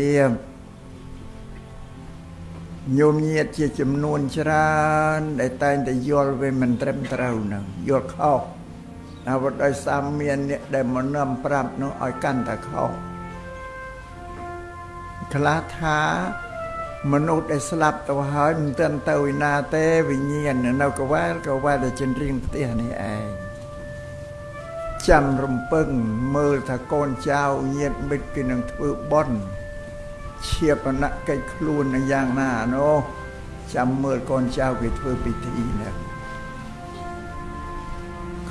ៀមញោមញាតជាចំនួនច្រើន ដែលតែងតែយល់វាមិនត្រឹមត្រូវនឹងយល់ខុសហើយបើដោយសារមានអ្នកដែលមកនាំប្រាប់នោះឲ្យកាន់តែខុសខ្លះថាមនុស្សដែលស្លាប់ទៅហើយមិនទាន់ទៅឯណាទេវិញ្ញាណនៅកវែលកវែលតែចិនរៀងផ្ទះនេះឯងចាំរំពឹងមើលថាកូនចៅញាតិមិត្តគេនឹងធ្វើបន់ ឈៀបនកិច្ចខ្លួននឹងយ៉ាងណានោះចាំមើលកូនចៅគេធ្វើពិធីនេះ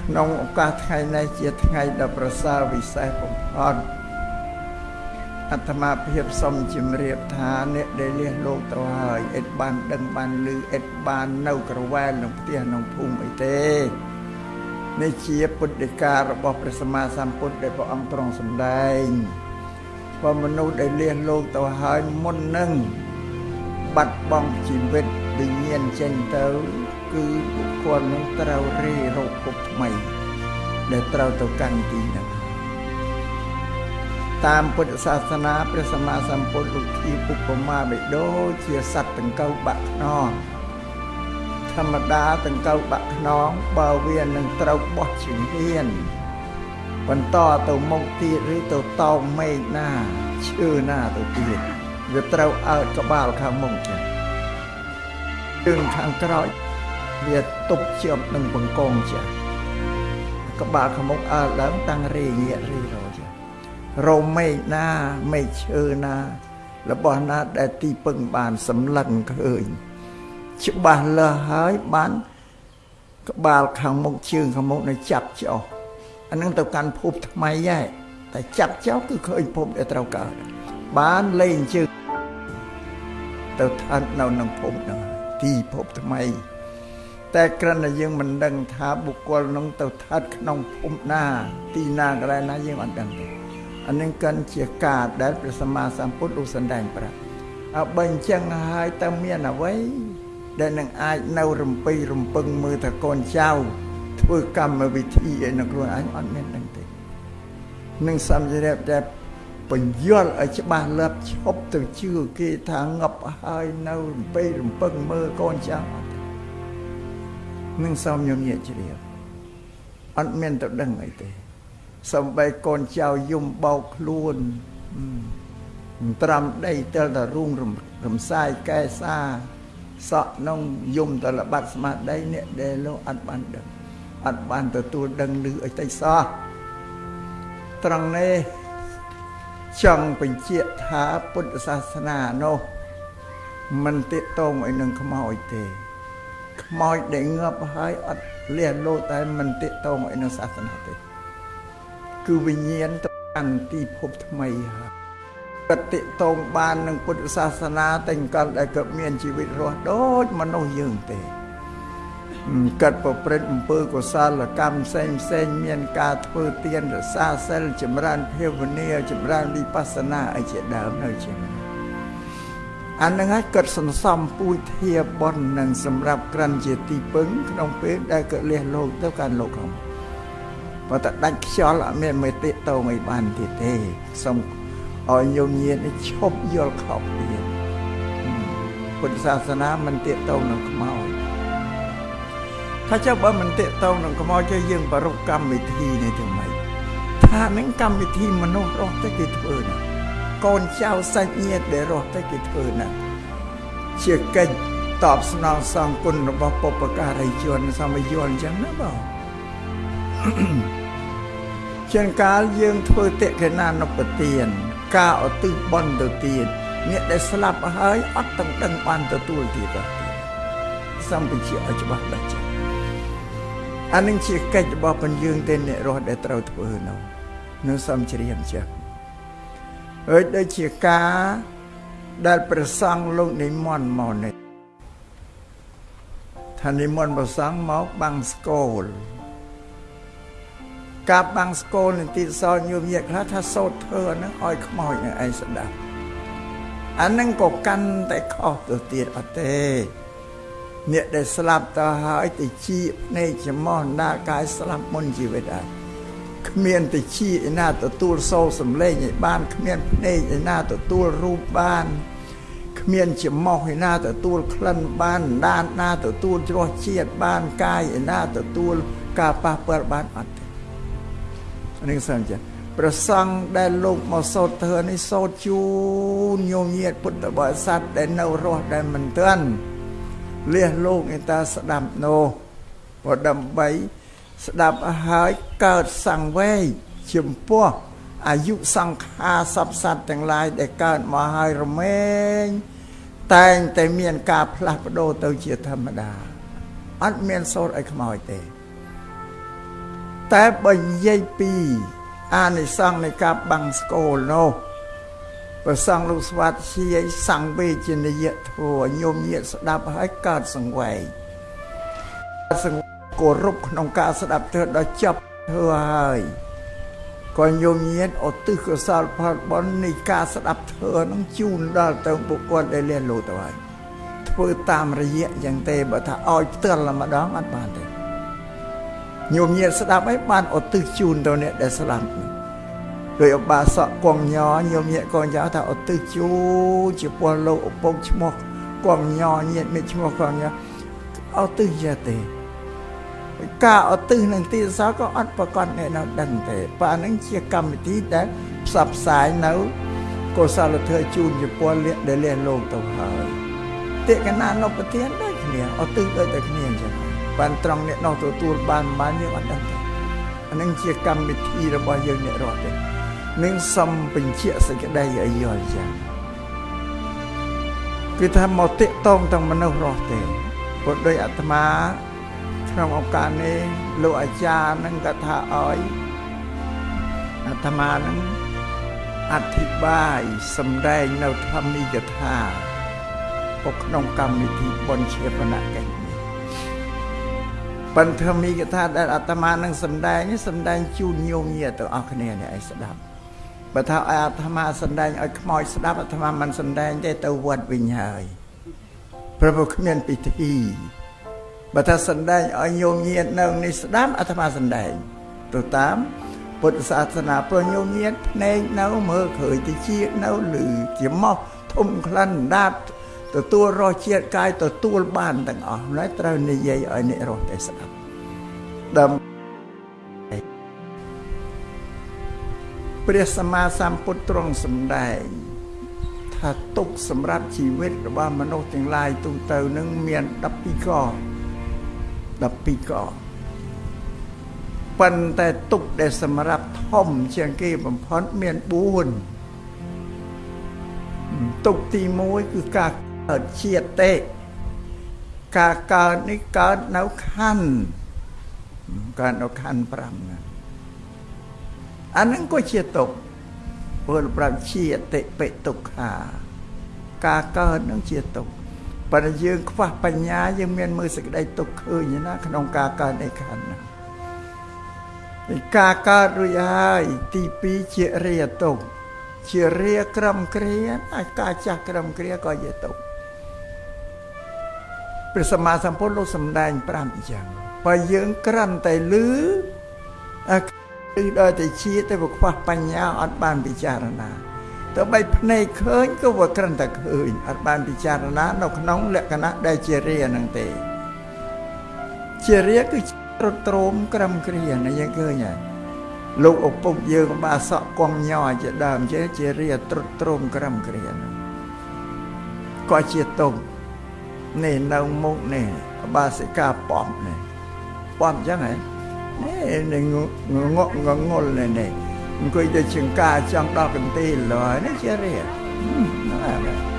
ក្នុងឱកាសថ្ងៃនេះជាថ្ងៃដ៏ប្រសើរវិសេសបំផុតអាត្មាភាពសូមជម្រាបថាអ្នកដែលលះលោកទៅហើយអិតបានដឹងបានឮអិតបាននៅក្រវែលក្នុងផ្ទះក្នុងភូមិអីទេនេះជាពុទ្ធិការបស់ព្រះសម្មាសម្ពុទ្ធដែលព្រះអង្គទ្រង់សម្ដែង បើមនុស្សដែលលះលោកទៅហើយមុននឹងបាត់បង់ជីវិតវិញ្ញាណចេញទៅ គឺបុគ្គលនឹងត្រូវរីរោគភពថ្មី ដែលត្រូវទៅកាន់ទីនោះតាមពុទ្ធសាសនាព្រះសម្មាសម្ពុទ្ធលោកធីឧបមាបិដូចជាសត្វតង្កូវបាក់ខ្នងធម្មតាតង្កូវបាក់ខ្នងបើវានឹងត្រូវបោះជំហាន បន្តទៅមុខទៀតឬទៅតោងមេឃណាឈើណាទៅទៀតវាត្រូវអើតក្បាលខាងមុខចឹងជើងខាងក្រោយវាទប់ជាប់នឹងបង្កងចាក្បាលខាងមុខអើដើមតាំងរេងាករីរចារោមមេឃណាមេឃឈើណារបស់ណាដែលទីពឹងបានសម្លឹងឃើញច្បាស់លាស់ហើយបាន ក្បាលខាងមុខជើងខាងមុខនៅចាប់ចោល អានឹងទៅកាន់ភពថ្មីហើយតែចាប់ចោលគឺឃើញភពដែលត្រូវកើតបានលេងជើងទៅឋាននៅក្នុងភពហ្នឹងទីភពថ្មី តែគ្រាន់តែយើងមិនដឹងថាបុគ្គលនឹងទៅឋានក្នុងភពណា ទីណាកន្លែងណាយើងអត់ដឹងទេអានឹងកាន់ជាការដែលព្រះសម្មាសម្ពុទ្ធលោកសម្ដែងប្រាប់អើបើអញ្ចឹងហើយតើមានអ្វីដែលនឹងអាចនៅរំពេញរំពឹងមើលថាកូនចៅ ធ្វើកម្មវិធីឲ្យនៅខ្លួនឯងអត់មានដឹងទេនឹងសម្ភារៈតែបញ្យល់ឲ្យច្បាស់លាស់ឈប់ទៅជឿគេថាងប់ហើយនៅរំពេញរំពឹងមើលកូនចៅអត់ទេនឹងសំញញាជ្រាបអត់មានទៅដឹងអីទេសំបីកូនចៅយំបោកខ្លួនត្រាំដីទៅតែរូងរំសាយកែសាសក់នងយំតលបាត់ស្មារតីអ្នកដែលលោកអត់បានដឹង អត់បានទទួលដឹងឮអីតិចសោះត្រង់នេះចង់បញ្ជាក់ថាពុទ្ធសាសនានោះមិនទាក់ទងអីនឹងខ្មោចទេខ្មោចដែលងាប់ហើយអត់លះលោតែមិនទាក់ទងអីនឹងសាសនាទេគឺវិញ្ញាណទៅកាន់ទីភពថ្មីហើយកតិតងបាននឹងពុទ្ធសាសនាតែកាលដែលកើតមានជីវិតរស់ដូចមនុស្សយើងទេ កាត់ប្រព្រឹត្តអំពើកុសលកម្មផ្សេងផ្សេងមានការធ្វើទានរសាសិលចម្រើនភាវនាចម្រើនវិបស្សនាអីជាដើមនៅជាអានឹងហើយកាត់សន្សំពូជធាបននឹងសម្រាប់ក្រាន់ជាទីពឹងក្នុងពេលដែលកើតលះលោកទៅកាន់លោកក្នុងបើតែដាច់ខ្យល់អត់មានមេតិតងអីបានទៀតទេសូមឲ្យញោមញាតនេះឈប់យល់ខុសទៀតពុទ្ធសាសនាមិនទាក់ទងនឹងខ្មោច ថាចុះបើមិនទាក់ទងនឹងខ្មោចទេយើងប្រពកម្មវិធីនេះទៅម៉េចថានឹងកម្មវិធីមនុស្សរស់ទៅគេធ្វើណាកូនចៅសាច់ញាតិដែលរស់ទៅគេធ្វើណាជាកិច្ចតបស្នងសងគុណរបស់បុព្វការីជនសមយ័នអញ្ចឹងណាបងជាកាលយើងធ្វើតិកេណានុបទាន ការឧទ្ទិសបន់ទៅទៀតអ្នកដែលស្លាប់ហើយអត់ទាំងដឹងបានទទួលទៀតទេសំពជាឲ្យច្បាស់ដាច់ចា អានឹងជាកិច្ចរបស់ពន្យើងទេអ្នករស់ដែលត្រូវធ្វើនោះនៅសំជ្រាបចាហើយដូចជាការដែលព្រះសង្ឃលោកនិមន្តមកនេះថានិមន្តព្រះសង្ឃមកបាំងស្គលកាប់បាំងស្គលនឹងទីសោញោមញាតខ្លះថាសោតធ្វើអាហ្នឹងឲ្យខ្មោចនឹងឯងស្ដាប់អាហ្នឹងក៏កាន់តែខុសទៅទៀតអត់ទេ អ្នកដែលស្លាប់ទៅហើយទៅជាភ្នែកច្រមុះណាកាយស្លាប់មុនជីវិតហើយគ្មានតិចឯណាទទួលសូរសំឡេងឲ្យបានគ្មានភ្នែកឯណាទទួលរូបបានគ្មានច្រមុះឯណាទទួលក្លិនបានដានណាទទួលជ្រោះជាតិបានកាយឯណាទទួលការប៉ះពាល់បានអត់ទេនេះសិនចាប្រសង់ដែលលោកមកសោតធ្វើនេះសោតជូនញោមញាតពុទ្ធបរិស័ទដែលនៅរស់ដែលមិនទាន់ លះលោកឯតាស្ដាប់នោះក៏ដើម្បីស្ដាប់ហើយកើតសង្វេគចំពោះអាយុសង្ខារសពសត្វទាំងឡាយដែលកើតមកហើយរមែងតែងតែមានការផ្លាស់ប្ដូរទៅជាធម្មតាអត់មានសូត្រឲ្យខ្មោចទេ តែបើនិយាយពីអានិសង្ឃនៃការបាំងស្គលនោះ ព្រះសង្ឃលោកស្វាតជាសង្វេជនីយធัวញោមញាតស្ដាប់ហើយកើតសង្វេគសង្វេគគោរពក្នុងការស្ដាប់ធ្វើដល់ចប់ធ្វើហើយក៏ញោមញាតឧទ្ទិសកុសលផលបុណ្យនៃការស្ដាប់ធ្វើនឹងជូនដល់ទៅបុគ្គលដែលលះលោទៅហើយធ្វើតាមរយៈយ៉ាងទេបើថាឲ្យផ្ទាល់ម្ដងអត់បានទេញោមញាតស្ដាប់ឲ្យបានឧទ្ទិសជូនទៅអ្នកដែលស្ដាប់ ដោយអបាសកគង់ញញោមញាតកងយោថាឧទ្ទិសជូនជាពលលោកឪពុកឈ្មោះគង់ញញាតមានឈ្មោះគង់ញឧទ្ទិសយ៉ាទេការឧទ្ទិសនឹងទីសោក៏អត់ប្រកបអ្នកនៅដឹងទេប៉ានឹងជាកម្មវិធីដែលផ្សព្វផ្សាយនៅកុសលធម៌ជូនជាពលលះដែលលះលោកទៅហើយតិកណានុប្រធានដូចគ្នាឧទ្ទិសដូចតែគ្នាអញ្ចឹងបានត្រង់អ្នកនោះទទួលបានបានយើងអត់ដឹងទេអានឹងជាកម្មវិធីរបស់យើងអ្នករត់ទេ នឹងសំបញ្ជាក់សេចក្តីឲ្យយល់ចឹងគឺថាមកតិតងទាំងមនុស្សរស់ទេព្រោះដោយអាត្មាក្នុងឱកាសនេះលោកអាចារ្យនឹងក៏ថាឲ្យអាត្មានឹងអធិប្បាយសម្ដែងនៅធម្មិកថាពុកក្នុងកម្មវិធីបុណ្យជាបណកិច្ចនេះបញ្ធម្មិកថាដែលអាត្មានឹងសម្ដែងនេះសម្ដែងជូនញោមញាទៅអស់គ្នានេះឲ្យស្ដាប់ បើថាឲ្យអាត្មាសម្ដែងឲ្យខ្មោចស្ដាប់អាត្មាមិនសម្ដែងទេទៅវត្តវិញហើយព្រោះគ្មានពិធីបើថាសំដែងឲ្យញោមញាតនៅនេះស្ដាប់អាត្មាសំដែងទៅតាមពុទ្ធសាសនាព្រោះញោមញាតភ្នែកនៅមើលឃើញតិចនៅឬជាមកធំក្លិនដាតទទួលរសជាតិកាយទទួលបានទាំងអស់ហើយត្រូវនិយាយឲ្យអ្នករស់តែស្ដាប់ដើម្បី ព្រះសម្មាសម្ពុទ្ធទ្រង់សម្ដែងថាទុកសម្រាប់ជីវិតរបស់មនុស្សទាំងឡាយទូទៅនឹងមាន12ក12កប៉ុន្តែទុកដែលសម្រាប់ធំជាងគេបំផុតមាន4ទុកទី1គឺការកើតជាតិទេការកើតនេះកើតនៅខណ្ឌកើតនៅខណ្ឌ5ណា អានឹងក៏ជាទុកពលប្រាប់ជាតិបិទុក្ខាការកើតនឹងជាទុក្ខប៉ុន្តែយើងខ្វះបញ្ញាយើងមានមើលសេចក្តីទុកឃើញណាក្នុងការកើតនៃខណ្ឌណាការកើតរួចហើយទី2ជារាទុកជារាក្រំគ្រាអាចការចាស់ក្រំគ្រាក៏ជាទុកព្រះសម្មាសម្ពុទ្ធលោកសម្ដែង5អញ្ចឹងបើយើងក្រាន់តែលឺ គឺដល់តែជាតែខ្វះបញ្ញាអត់បានពិចារណាទៅបីភ្នែកឃើញក៏វាគ្រាន់តែឃើញអត់បានពិចារណានៅក្នុងលក្ខណៈដែលជារាហ្នឹងទេ ជារាគឺត្រត្រោមក្រំគ្រាណាយើងឃើញហើយលោកឪពុកយើងបាសក់គំញ័រជាដើមជាជារាត្រត្រោមក្រំគ្រាក៏ជាទុំនេះនៅមុខនេះបាសិកាប៉ំនេះប៉ំអញ្ចឹងហ៎ នេះងងងងល់នេះអង្គុយទៅចង្ការចង់ដល់កន្ទីលហើយនេះជារៀនហ្នឹងហើយ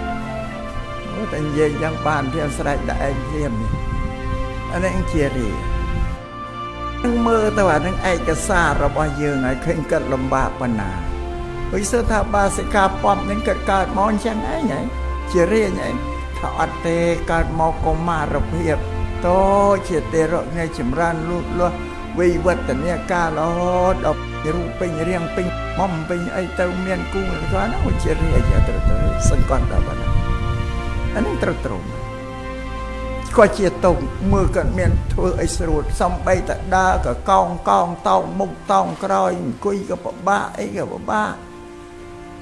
អូតែនិយាយយ៉ាងបានធៀបស្រេចដាក់ឯងធៀបនេះអានេះជារៀននឹងមើលទៅអានឹងឯកសាររបស់យើងឲ្យឃើញកើតលំបាកប៉ុណ្ណាវិសថាបាសិកាពំនឹងកើតកើតមកអញ្ចឹងឯងហ៎ជារៀនឯងថាអត់ទេកើតមកកុមារភាពតោជាទេរៈនៃចម្រើនលូតលាស់ វិវត្តនាការរហូតដល់រូបពេញរៀងពេញមុំពេញអីទៅមានគូគាត់ហ្នឹងជារាជត្រូវត្រូវសង្កត់ដល់បាទអានេះត្រូវត្រង់ក៏ជាទុកមើលគាត់មានធ្វើអីស្រួលសំបីតដើរក៏កោងកោងតោងមុខតោងក្រោយអង្គុយក៏ពិបាកអីក៏ពិបាក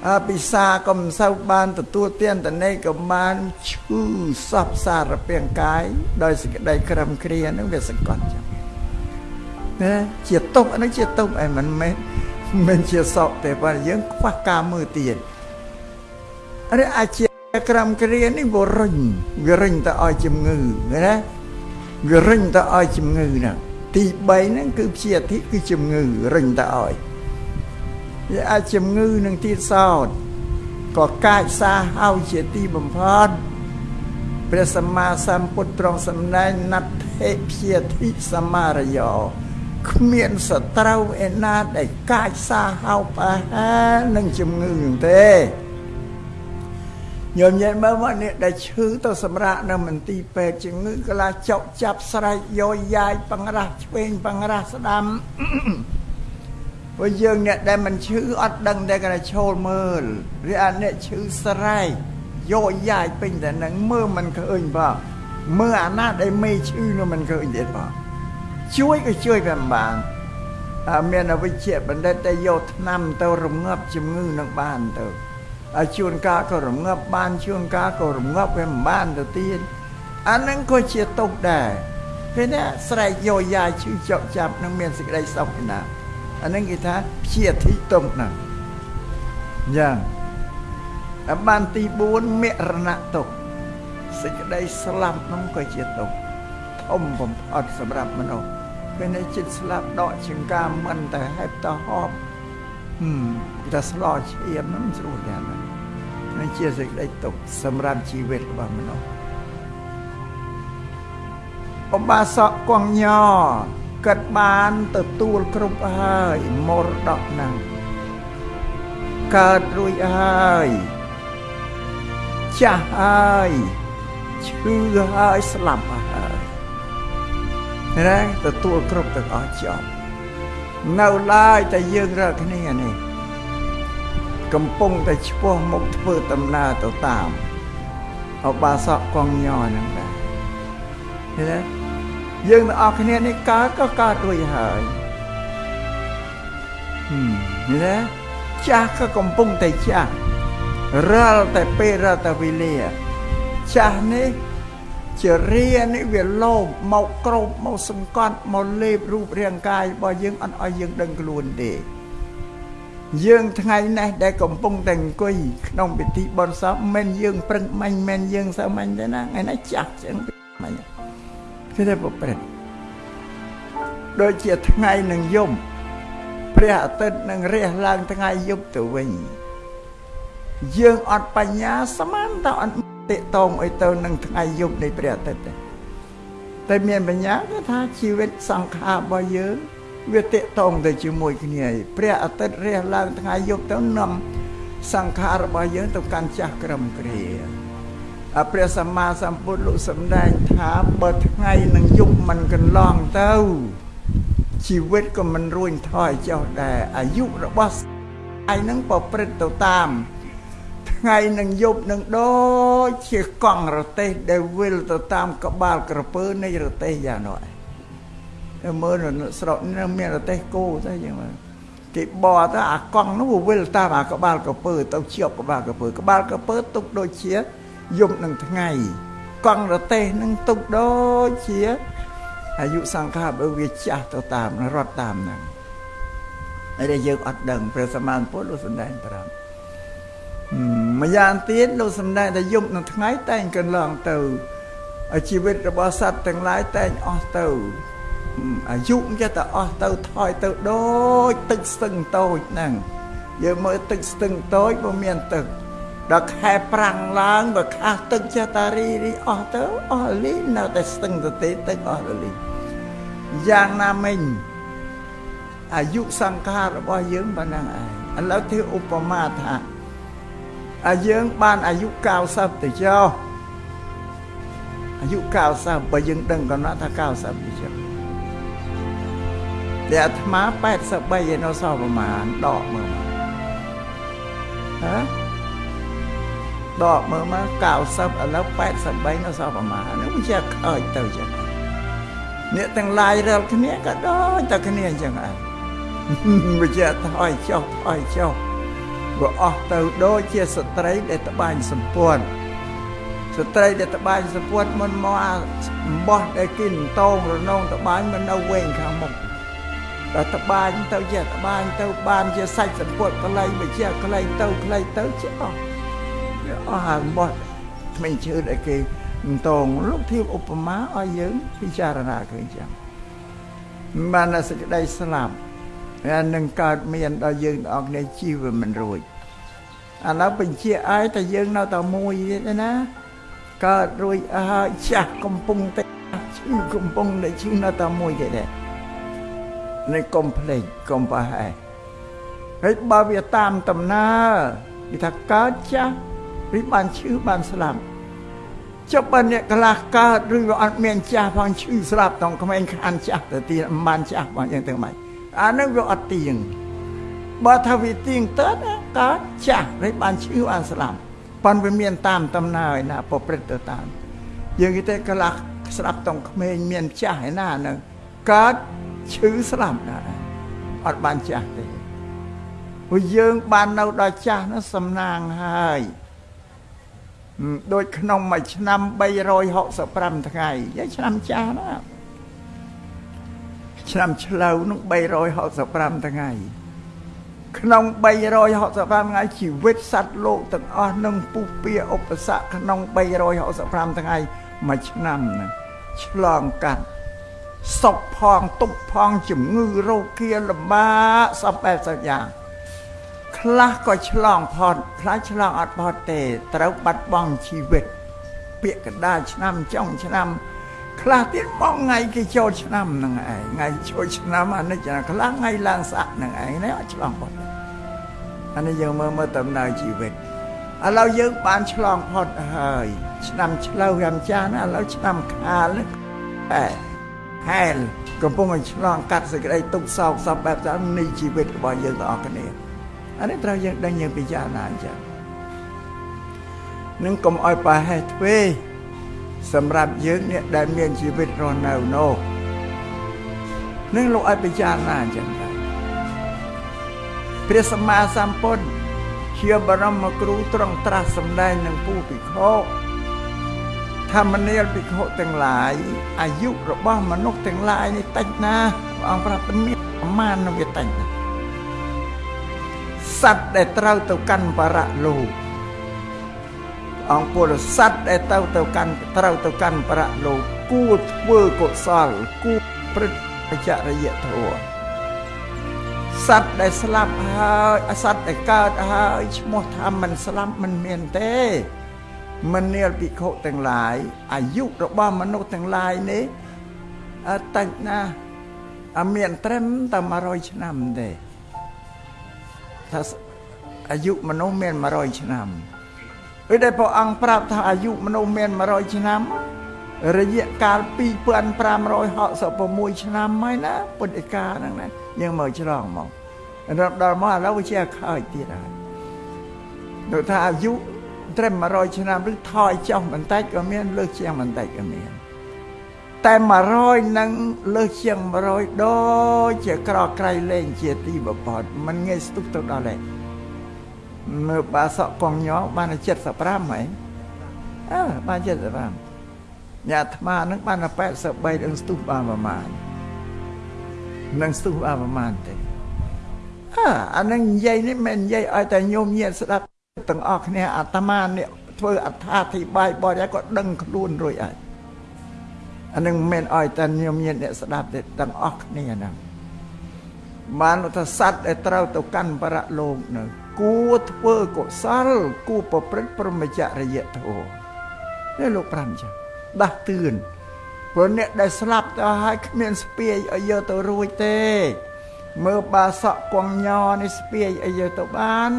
អពិសាក៏មិនសូវបានទទួលទានតនេក៏បានឈឺសពសារពាង្គកាយដោយសេចក្តីក្រំគ្រានឹងវាសង្កត់ចឹង ណាជាទុកអានេះជាទុកឯមិនមែនមិនជាសក់ទេប៉ុន្តែយើងខ្វះការមើលទៀតអរិអាចជាក្រំគ្រានេះវារុញវារុញទៅឲ្យជំងឺណាវារុញទៅឲ្យជំងឺណាទី3ហ្នឹងគឺព្យាធិគឺជំងឺរុញទៅឲ្យវាអាចជំងឺនឹងទៀតសោតក៏កាចសាហើយជាទីបំផុតព្រះសម្មាសម្ពុទ្ធទ្រង់សម្ដែងណដ្ឋិព្យាធិសមារយោ គ្មានសត្រូវឯណាដែលកាចសាហោប្រហែលនឹងជំងឺនឹងទេញោមញ៉ែមើលមកនេះដែលឈឺទៅសម្រាប់នៅមន្ទីរពេទ្យជំងឺកលាចុកចាប់ស្រែកយោយាយបង្រាស់ឆ្វេងបង្រាស់ស្ដាំព្រោះយើងអ្នកដែលមិនឈឺអត់ដឹងតែគាត់ឈោលមើលឬអាអ្នកឈឺស្រែកយោយាយពេញតែនឹងមើលមិនឃើញបងមើលអាណាដែលមេឈឺនោះមិនឃើញទៀតបង ជួយក៏ជួយតែមិនបានមានអវិជ្ជបណ្ឌិតតែយកថ្នាំទៅរងាប់ជំងឺនឹងបានទៅជួនកាលក៏រងាប់បានជួនកាលក៏រងាប់វាមិនបានទៅទៀតអានឹងក៏ជាទុកដែរពេលនេះស្រែកយោយាឈឺចុកចាប់នឹងមានសេចក្តីសុខណាស់អានឹងគេថាព្យាធិទុំណាស់យ៉ាងអបានទី4មរណៈទុកសេចក្តីស្លាប់នោះក៏ជាទុកធំបំផុតសម្រាប់មនុស្ស ពេលនេះចិត្តស្លាប់ដកចង្ការមិនតែហេបទៅហប់ហឹមតែស្លោឈាមហ្នឹងស្រួលយ៉ាងណានេះជាសេចក្តីទុកសម្រាប់ជីវិតរបស់មនុស្សអបាសកគង់ញកិតបានទទួលគ្រប់ហើយមរតកហ្នឹងកើតរួចហើយចាស់ហើយឈឺហើយស្លាប់ហើយ ណាទទួលគ្រប់ទាំងអស់ចប់នៅឡើយតែយើងរើគ្នានេះកំពុងតែឈ្មោះមុខធ្វើដំណើរទៅតាមអបាសកកងញហ្នឹងដែរឃើញទេយើងទាំងអស់គ្នានេះកើតក៏កើតរួចហើយហឹមឃើញទេចាស់ក៏កំពុងតែចាស់រាល់តែពេលរាល់តែវេលាចាស់នេះ ជារានេះវាលោភមកក្របមកសង្កត់មកលេបរូបរាងកាយរបស់យើងអត់ឲ្យយើងដឹងខ្លួនទេយើងថ្ងៃនេះដែលកំពុងតែអង្គុយក្នុងពិធីបុណ្យសពមិនយើងប្រឹងមាញ់មិនយើងសើមាញ់ទេណាថ្ងៃនេះចាស់ចឹងមាញ់គឺតែប្រព្រឹត្តដូចជាថ្ងៃនឹងយប់ព្រះអាទិត្យនឹងរះឡើងថ្ងៃយប់ទៅវិញយើងអត់បញ្ញាស្មានតអត់ តេតងអីទៅនឹងថ្ងៃយប់នៃព្រះអាទិត្យទេតែមានបញ្ញាគឺថាជីវិតសង្ខាររបស់យើងវាតេតងទៅជាមួយគ្នាព្រះអាទិត្យរះឡើងថ្ងៃយប់ទៅនាំសង្ខាររបស់យើងទៅកាន់ចាស់ក្រមគ្រាអព្រះសម្មាសម្ពុទ្ធលោកសម្ដែងថាបើថ្ងៃនឹងយប់មិនកន្លងទៅជីវិតក៏មិនរួញថយចុះដែរអាយុរបស់ឯនឹងប្រព្រឹត្តទៅតាម ថ្ងៃនឹងយប់នឹងដូចជាកង់រទេះដែលវិលទៅតាមក្បាលក្រពើនៃរទេះយ៉ាងនោះឯងមើលស្រុកនេះមានរទេះគោទៅយ៉ាងម៉េចគេបោទៅអាកង់នោះវិលតាមអាក្បាលក្រពើទៅជាប់ក្បាលក្រពើក្បាលក្រពើទុកដូចជាយប់នឹងថ្ងៃកង់រទេះនឹងទុកដូចជាអាយុសង្ខារបើវាចាស់ទៅតាមរត់តាមហ្នឹងហើយយើងអត់ដឹងព្រះសម្មាសម្ពុទ្ធលោកសម្ដែងប្រាប់ ម្យ៉ាងទៀតលោកសម្ដែងថាយប់នឹងថ្ងៃតែងកន្លងទៅជីវិតរបស់សត្វទាំងឡាយតែងអស់ទៅអាយុចេះតែអស់ទៅថយទៅដូចទឹកស្ទឹងតូចហ្នឹងយើងមើលទឹកស្ទឹងតូចបើមានទឹកដល់ខែប្រាំងឡើងបើខាស់ទឹកចេះតែរីរីអស់ទៅអស់លីនៅតែស្ទឹងទៅទេទឹកអស់លីយ៉ាងណាមិញអាយុសង្ខាររបស់យើងប៉ុណ្ណឹងឯងឥឡូវធ្វើឧបមាថា អាយើងបានអាយុ90ទៅចុះអាយុ90បើយើងដឹងកំណត់ថា90ទៅចុះតែអាត្មា83ឯនៅសល់ប្រមាណដកមើលហ៎ដកមើលមក90ឥឡូវ83នៅសល់ប្រមាណនោះវាជាខើចទៅចឹងអ្នកទាំងឡាយរាល់គ្នាក៏ដូចតែគ្នាអញ្ចឹងដែរវាជាថយចុះថយចុះ វាអស់ទៅដូចជាស្ត្រីដែលត្បាញសម្ពួនស្ត្រីដែលត្បាញសម្ពួនមិនមកអំបោះដែលគេតងរនងត្បាញមិននៅវែងខាងមុខតែត្បាញទៅជាត្បាញទៅបានជាសាច់សម្ពុតក្លែងមកជាក្លែងទៅក្លែងទៅជាអស់វាអស់ហើយបោះថ្មីឈើដែលគេតងលោកធៀបឧបមាឲ្យយើងពិចារណាឃើញចឹងបានសេចក្តីស្លាប់ ហើយនឹងកើតមានដល់យើងទាំងអស់គ្នាជីវមិនរួចឥឡូវបញ្ជាក់ឲ្យតែយើងនៅតែមួយទៀតណាកើតរួចអើចាស់កំពុងតែឈឺកំពុងតែឈឺនៅតែមួយទៀតដែរនេះកុំភ្លេចកុំប្រហែសហើយបើវាតាមដំណើរគេថាកើតចាស់ឬបានឈឺបានស្លាប់ចុះបើអ្នកកន្លះកើតឬក៏អត់មានចាស់ផងឈឺស្លាប់តង់ក្មេងខានចាស់ទៅទៀតមិនបានចាស់បងយ៉ាងទៅម៉េច អានឹងវាអត់ទៀងបើថាវាទៀងទៅកើតចាស់ឬបានឈឺបានស្លាប់ប៉ុន្តែវាមានតាមដំណើរឯណាប្រព្រឹត្តទៅតាមយើងគេតែកន្លះស្លាប់តង់ក្មេងមានចាស់ឯណានឹងកើតឈឺស្លាប់ដែរអត់បានចាស់ទេព្រោះយើងបាននៅដល់ចាស់នោះសំណាងហើយដូចក្នុងមួយឆ្នាំ365ថ្ងៃយាយឆ្នាំចាស់ណា ឆ្នាំឆ្លូវនោះ365ថ្ងៃ ក្នុង365ថ្ងៃជីវិតសត្វលោកទាំងអស់នឹងពុះពៀឧបសគ្គក្នុង365ថ្ងៃមួយឆ្នាំហ្នឹងឆ្លងកាត់សុខផងទុកផងជំងឺរោគាលំបាកសពបែបសយ៉ាងខ្លះក៏ឆ្លងផុតខ្លះឆ្លងអត់ផុតទេ ត្រូវបាត់បង់ជីវិតពាក្យកណ្ដាលឆ្នាំចុងឆ្នាំ ខ្លះទៀតមកថ្ងៃគេចូលឆ្នាំហ្នឹងឯងថ្ងៃចូលឆ្នាំអានេះចាខ្លះថ្ងៃឡើងសាក់ហ្នឹងឯងនេះអត់ឆ្លងផុតអានេះយើងមើលមើលដំណើរជីវិតឥឡូវយើងបានឆ្លងផុតហើយ ឆ្នាំឆ្លូវរាមចាស់ណាឥឡូវឆ្នាំខាលអែហែលកំពុងតែឆ្លងកាត់សេចក្តីទុក្ខសោកសពបែបទៅនៃជីវិតរបស់យើងទាំងអស់គ្នាអានេះត្រូវយើងដឹងយើងពិចារណាអញ្ចឹងនឹងកុំឲ្យប្រហែសទ្វេ សម្រាប់យើងអ្នកដែលមានជីវិតរស់នៅនោះនឹងលោកឲ្យពិចារណាអញ្ចឹងដែរព្រះសម្មាសម្ពុទ្ធជាបរមគ្រូត្រង់ត្រាស់សម្ដែងនឹងពូភិក្ខុធម្មនាលភិក្ខុទាំងឡាយអាយុរបស់មនុស្សទាំងឡាយនេះតិចណាព្រះអង្គប្រាប់មានប្រមាណនឹងវាតិចណាសត្វដែលត្រូវទៅកាន់បរៈលោក អង្គពលសត្វដែលទៅទៅកាន់ត្រូវទៅកាន់បរៈលោកគួរធ្វើកុសលគួរព្រឹត្តចរិយធម៌សត្វដែលស្លាប់ហើយសត្វដែលកើតហើយឈ្មោះថាមិនស្លាប់មិនមានទេមនាលភិក្ខុទាំងឡាយអាយុរបស់មនុស្សទាំងឡាយនេះអត់តិចណាស់អមានត្រឹមតែ100ឆ្នាំទេថាអាយុមនុស្សមាន100ឆ្នាំ ពេលដែលព្រះអង្គប្រាប់ថាអាយុមនុស្សមាន100ឆ្នាំរយៈកាល2566ឆ្នាំហើយណាពុទ្ធិកាហ្នឹងណាយើងមើលច្រងមកដល់មកឥឡូវវាជាខើចទៀតហើយដូចថាអាយុត្រឹម100ឆ្នាំឬថយចុះបន្តិចក៏មានលើសជាងបន្តិចក៏មានតែ100នឹងលើសជាង100ដូចជាក្រក្រៃលែងជាទីបំផុតมันងាយស្ទុះទៅដល់ទេ មើលបាសក់កងញោបាន75ហ៎អើបាន75ញ៉ាអាត្មានឹងបាន83នឹងស្ទុះបានប្រមាណនឹងស្ទុះបានប្រមាណទេអើអានឹងនិយាយនេះមិននិយាយឲ្យតែញោមញាតស្ដាប់ទាំងអស់គ្នាអាត្មានេះធ្វើអត្ថាធិប្បាយបរិយាក៏ដឹងខ្លួនរួចហើយអានឹងមិនឲ្យតែញោមញាតអ្នកស្ដាប់ទេទាំងអស់គ្នាហ្នឹងបានថាសត្វដែលត្រូវទៅកាន់បរៈលោកនៅ គួរធ្វើកុសលគួរប្រព្រឹត្តព្រមចរិយធម៌នេះលោកប្រាំចឹងដាស់តឿនព្រោះអ្នកដែលស្លាប់ទៅហើយគ្មានស្ពាយឲ្យយកទៅរួចទេ មើលបាសក់គងញនេះស្ពាយឲ្យយកទៅបាន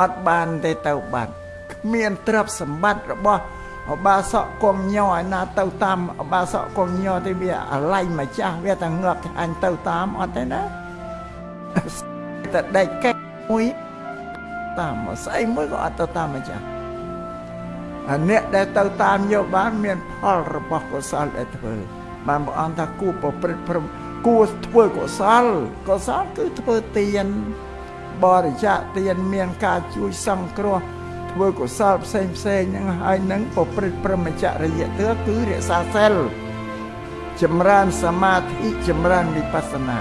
អត់បានទេទៅបាត់គ្មានទ្រព្យសម្បត្តិរបស់អបាសកគងញ័រឯណាទៅតាមអបាសកគងញ័រទេវាអាឡៃម្ចាស់វាតែងើបថាអញទៅតាមអត់ទេណាតែដេកកែមួយ តាមស្អីមួយក៏អត់ទៅតាមម្ចាស់ហើយអ្នកដែលទៅតាមយកបានមានផលរបស់កុសលដែលធ្វើបានព្រះអង្គថាគួរប្រព្រឹត្តព្រមគួរធ្វើកុសលកុសលគឺធ្វើទានបរិច្ចាគទានមានការជួយសង្គ្រោះធ្វើកុសលផ្សេងផ្សេងហ្នឹងហើយនឹងប្រព្រឹត្តព្រមចរិយធម៌គឺរក្សាសិលចម្រើនសមាធិចម្រើនវិបស្សនា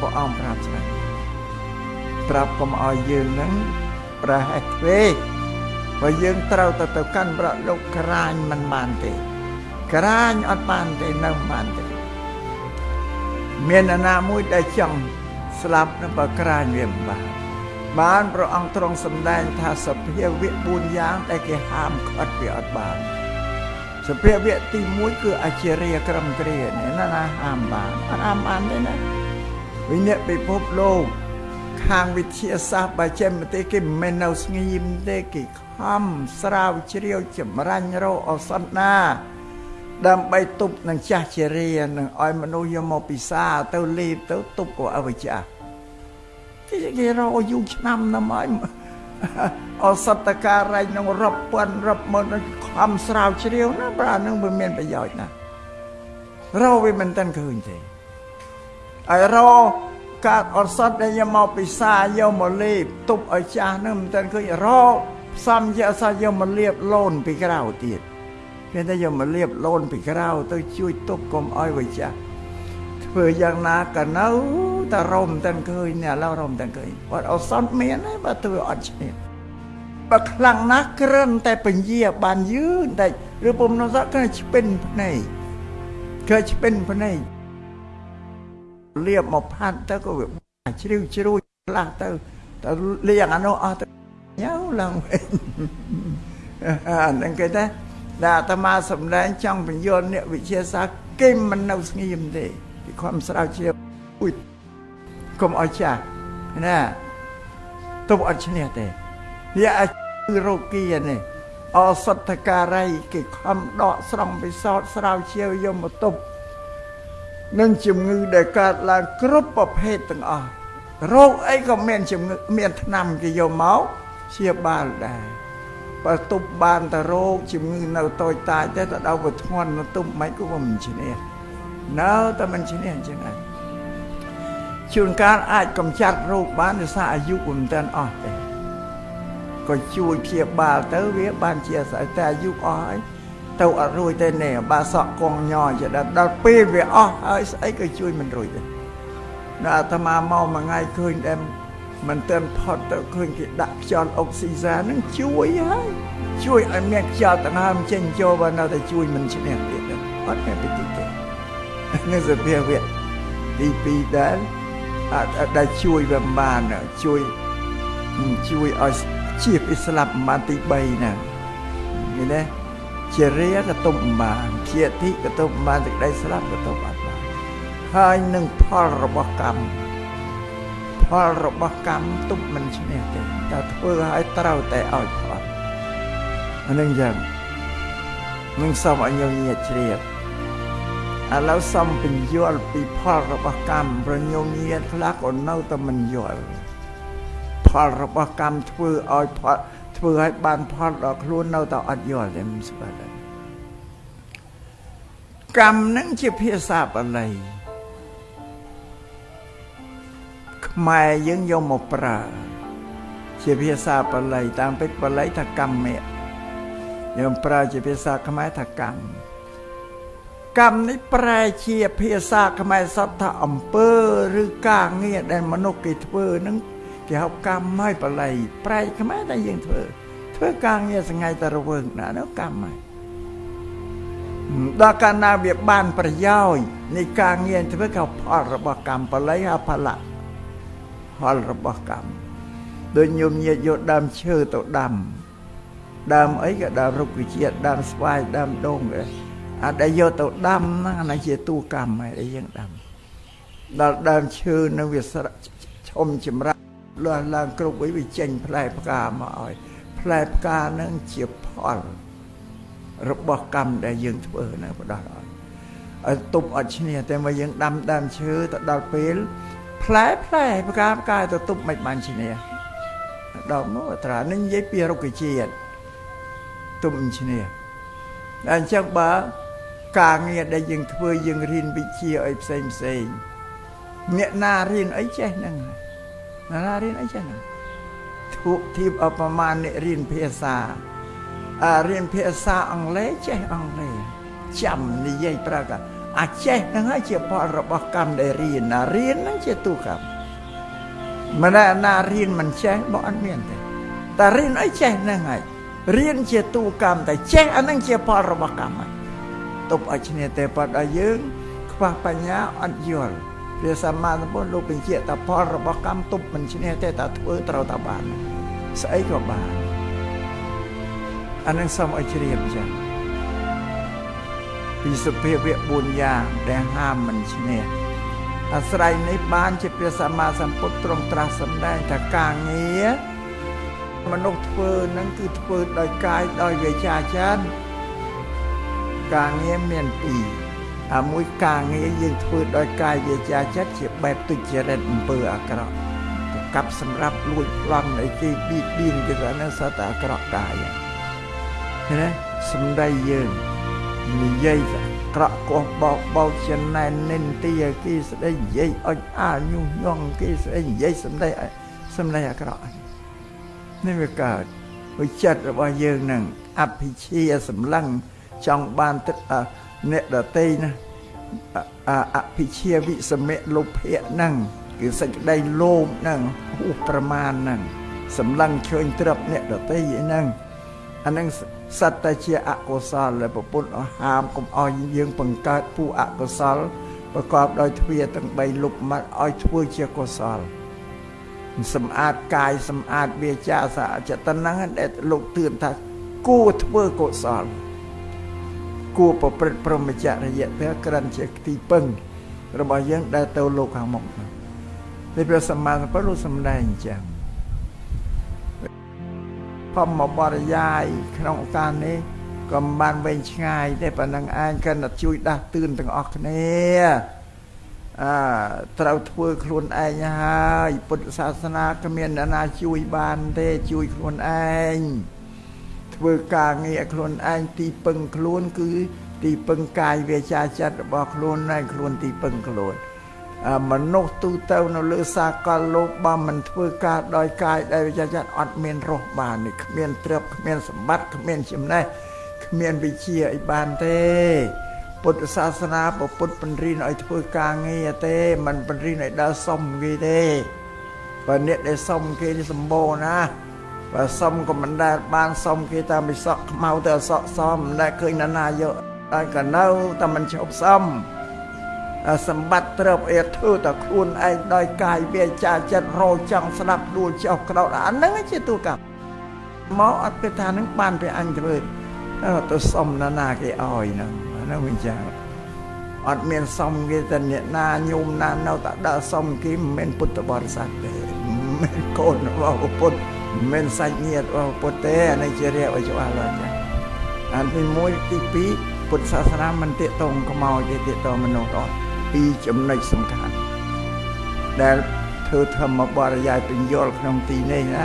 ព្រះអង្គប្រាប់ស្រា ប់ប្រាប់កុំឲ្យយើងនឹងប្រហែសពេកបើយើងត្រូវទៅទៅកាន់ប្រលោកក្រាញមិនបានទេ ក្រាញអត់បានទេនៅមិនបានទេមានអាណាមួយដែលចង់ស្លាប់នឹងបើក្រាញវាមិនបានបានព្រះអង្គទ្រង់សម្ដែងថាសភាវៈ4យ៉ាងដែលគេហាមឃាត់វាអត់បានសភាវៈទី1គឺអជារិយក្រមគ្រានេះណាណាហាមបានអត់ហាមបានទេណាវិញ្ញាណពិភពលោក ខាងវិទ្យាសាស្ត្របច្ចេកទេសគេមិនមែននៅស្ងៀមទេគេខំស្រាវជ្រាវចម្រាញ់រកឱសថណាដើម្បីទប់នឹងចាស់ជារានឹងឲ្យមនុស្សយកមកពិសាទៅលេបទៅទប់ក៏អវិជ្ជាគេគេរកយូរឆ្នាំណាស់មកអសតការែងនឹងរាប់ពាន់រាប់ម៉ឺនខំស្រាវជ្រាវណាប្រានឹងវាមានប្រយោជន៍ណារកវាមិនតាន់ឃើញទេហើយរ កកាត់អសតដែលយកមកពិសាយកមកលេបទប់ឲ្យចាស់នឹងមិនតាន់ឃើញរកផ្សំជាអសតយកមកលាបលូនពីក្រៅទៀតគេតែយកមកលាបលូនពីក្រៅទៅជួយទប់កុំឲ្យវាចាស់ធ្វើយ៉ាងណាក៏នៅតែរមតែឃើញនេះឥឡូវរមតែឃើញអត់អសតមានទេបើធ្វើអត់ឈ្នះបើខ្លាំងណាស់ក្រិនតែពញាបានយឺនតែឬពុំនោះសក់គឺឆ្ពិនភ្នែកគឺឆ្ពិនភ្នែក លៀបមកផាត់ទៅក៏វាជ្រាវជ្រួយខ្លះទៅទៅលៀងអានោះអស់ទៅញ៉ៅឡើងវិញអានឹងគេថាដែលអាត្មាសម្ដែងចង់បញ្យល់អ្នកវិទ្យាសាស្ត្រគេមិននៅស្ងៀមទេពីខំស្រាវជ្រាវអ៊ុយកុំឲ្យចាស់ណាទុបអត់ឈ្នះទេវាអាចរោគីនេះអសតការីគេខំដកស្រង់ពិសោធន៍ស្រាវជ្រាវយកមកទុប នឹងជំងឺដែលកើតឡើងគ្រប់ប្រភេទទាំងអស់រោគអីក៏មានជំងឺមានថ្នាំគេយកមកជាបាលដែរបើទប់បានតែរោគជំងឺនៅតូចតាចទេទៅដល់វាធ្ងន់ទៅទប់មិនក៏មិនឈ្នះនៅតែមិនឈ្នះអញ្ចឹងដែរជួនកាលអាចកំចាត់រោគបានដោយសារអាយុមិនទាន់អស់ទេក៏ជួយព្យាបាលទៅវាបានជាស្អីតែអាយុអស់ហើយ ទៅអត់រួចទេនេះបាសក់កងញជាដល់ពេលវាអស់ហើយស្អីក៏ជួយមិនរួចដែរនៅអាត្មាមកមួយថ្ងៃឃើញតែមិនទាន់ផុតទៅឃើញគេដាក់ខ្យល់អុកស៊ីហ្សែននឹងជួយហើយជួយឲ្យមានខ្យល់ដង្ហើមចេញចូលបើនៅតែជួយមិនឈ្នះទៀតអត់មានពីទីទេនេះសភាវៈទី2ដែលអាចដែលជួយវាបានជួយជួយឲ្យជាពីស្លាប់បានទី3ណានេះណា ជារាក៏ទុំបានជាធិក៏ទុំបានទឹកដីស្លាប់ក៏ទុំអត់បានហើយនឹងផលរបស់កម្មផលរបស់កម្មទុំមិនឈ្នះទេតែធ្វើឲ្យត្រូវតែឲ្យផលអានឹងយ៉ាងនឹងសូមឲ្យញញៀតជ្រាបឥឡូវសូមបញ្យល់ពីផលរបស់កម្មប្រញញៀតខ្លះក៏នៅតែមិនយល់ផលរបស់កម្មធ្វើឲ្យផល ធ្វើឲ្យបានផលដល់ខ្លួននៅតែអត់យល់ទេមិនស្គាល់ទេកម្មនឹងជាភាសាបាលីខ្មែរយើងយកមកប្រើ ជាភាសាបាលីតាមពេចបាលីថាកម្មៈយើងប្រើជាភាសាខ្មែរថាកម្មកម្មនេះប្រែជាភាសាខ្មែរសតថាអំពើ ឬការងារដែលមនុស្សគេធ្វើនឹង គេហៅកម្មហើយបល័យប្រែខ្មែរតែយើងធ្វើ ធ្វើការងារសងៃតែរវើងណានោះកម្មហើយដល់កាលណាវាបានប្រយោជន៍នៃការងារធ្វើក៏ផលរបស់កម្មបល័យហៅផលៈផលរបស់កម្មដូចញោមញាតយកដើមឈើទៅដាំដើមអីក៏ដើមរុក្ខជាតិដើមស្វាយដើមដូងអាដែលយកទៅដាំហ្នឹងអានេះជាទូកម្មហើយដែលយើងដាំដល់ដើមឈើនឹងវាឈុំចម្រាស់ លាស់ឡើងគ្រប់វិញវាចេញផ្លែផ្កាមកឲ្យផ្លែផ្កានឹងជាផលរបស់កម្មដែលយើងធ្វើនៅបដោះឲ្យឲ្យទប់អត់ឈ្នះតែមកយើងដាំដើមឈើទៅដល់ពេលផ្លែផ្លែផ្កាផ្កាទៅទប់មិនបានឈ្នះដល់មកត្រានឹងនិយាយពីរុក្ខជាតិទុំឈ្នះតែអញ្ចឹងបើការងារដែលយើងធ្វើយើងរៀនវិជ្ជាឲ្យផ្សេងផ្សេងអ្នកណារៀនអីចេះហ្នឹងអ្នក ណារៀនអីចេះហ្នឹងធូបធៀបអបមាអ្នករៀនភាសាអារៀនភាសាអង់គ្លេសចេះអង់គ្លេសចាំនិយាយប្រកាអាចេះហ្នឹងហើយជាផលរបស់កម្មដែលរៀនណារៀនហ្នឹងជាទូកម្មមិនណាណារៀនមិនចេះបើអត់មានទេតែរៀនអីចេះហ្នឹងហើយរៀនជាទូកម្មតែចេះអាហ្នឹងជាផលរបស់កម្មហើយទប់ឲ្យឈ្នះទេប៉ុតឲ្យយើងខ្វះបញ្ញាអត់យល់ ព្រះសម្មាសម្ពុទ្ធលោកបញ្ជាក់ថាផលរបស់កម្មទប់មិនឈ្នះទេតែធ្វើត្រូវតែបានស្អីក៏បានអានឹងសូមឲ្យជ្រាបចឹងពីសភាវៈ4យ៉ាងដែលហាមមិនឈ្នះអាស្រ័យនេះបានជាព្រះសម្មាសម្ពុទ្ធទ្រង់ត្រាស់សម្ដែងថាការងារមនុស្សធ្វើនឹងគឺធ្វើដោយកាយដោយវាចាចានការងារមានពីរ អាមួយការងារយើងធ្វើដោយកាយវាចាចិត្តជាបែបទុច្ចរិតអំពើអាក្រក់ប្រកັບសម្រាប់លួចប្លន់អីគេបៀតបៀនគេថានឹងសត្វអាក្រក់កាយណាសំដីយើងនិយាយក្រក់កោះបោកបោកចំណែននិនទីគេស្ដីនិយាយអុចអាញុះញង់គេស្ដីនិយាយសំដីសំដីអាក្រក់នេះវាកើតវិចិត្តរបស់យើងនឹងអភិជាសម្លឹងចង់បានទឹក អ្នកដតីណាអភិជាវិសមៈលោភៈហ្នឹងគឺសេចក្តីលោភហ្នឹងហួសប្រមាណហ្នឹងសម្លឹងឃើញត្រឹបអ្នកដតីហ្នឹងអាហ្នឹងសត្វតែជាអកុសលដែលប្រពុតហាមកុំឲ្យយើងបង្កើតពូអកុសលប្រកបដោយទ្វាទាំង3លុបមកឲ្យធ្វើជាកុសលសម្អាតកាយសម្អាតវាចាសាចិត្តហ្នឹងដែលលោកទឿនថាគួរធ្វើកុសល គួរប្រព្រឹត្តព្រមចរិយធម៌ក្រិនជាទីពឹង របស់យើងដែលទៅលោកខាងមុខនេះព្រះសម្មាសម្ពុទ្ធលោកសម្ដែងអញ្ចឹងធម្មបរិយាយក្នុងឱកាសនេះក៏មិនបានវែងឆ្ងាយទេប៉ុណ្ណឹងឯងកិនតែជួយដាស់តឿនទាំងអស់គ្នាអើត្រូវធ្វើខ្លួនឯងហើយពុទ្ធសាសនាគ្មានអ្នកណាជួយបានទេជួយខ្លួនឯង ធ្វើការងារខ្លួនឯងទីពឹងខ្លួនគឺ ទីពឹងកាយវាចាចិត្តរបស់ខ្លួនឯងខ្លួនទីពឹងខ្លួនមនុស្សទូទៅនៅលើសាកលលោកបើមិនធ្វើការដោយកាយដែលវាចាចិត្តអត់មានរស់បាននេះគ្មានទ្រព្យគ្មានសម្បត្តិគ្មានចំណេះគ្មានវិជាអីបានទេពុទ្ធសាសនាពុទ្ធបញ្រិនឲ្យធ្វើការងារទេមិនបញ្រិនឲ្យដើរសុំគេទេបើអ្នកដែលសុំគេនេះសម្បូរណា បើសុំក៏មិនដែលបានសុំគេតាមពិសក់ខ្មៅទៅអសក់សមមិនដែលឃើញណានាយកតែក៏នៅតែមិនឈប់សុំសម្បត្តិត្រឹបអេធ្វើតែខ្លួនឯងដោយកាយវាចាចិត្តរោចង់ស្ដាប់ដួលចុះក្រោតអាហ្នឹងជាទូកម្មមកអត់គិតថានឹងបានព្រះអញធ្វើទៅសុំណានាគេឲ្យហ្នឹងហ្នឹងវិញចាអត់មានសុំគេតែអ្នកណាញោមណានៅតែដើរសុំគេមិនមែនពុទ្ធបរិស័ទទេមិនមែនកូនរបស់ពុទ្ធ មិនមែនសាច់ញាតិរបស់ពុទ្ធទេអានេះជារៀបឲ្យច្បាស់ឡើយចាអានទី1ទី2ពុទ្ធសាសនាមិនតាកតងខ្មោចទេតាកតងមនុស្សអត់ពីរចំណុចសំខាន់ដែលធ្វើធម្មបរិយាយពញ្យល់ក្នុងទីនេះណា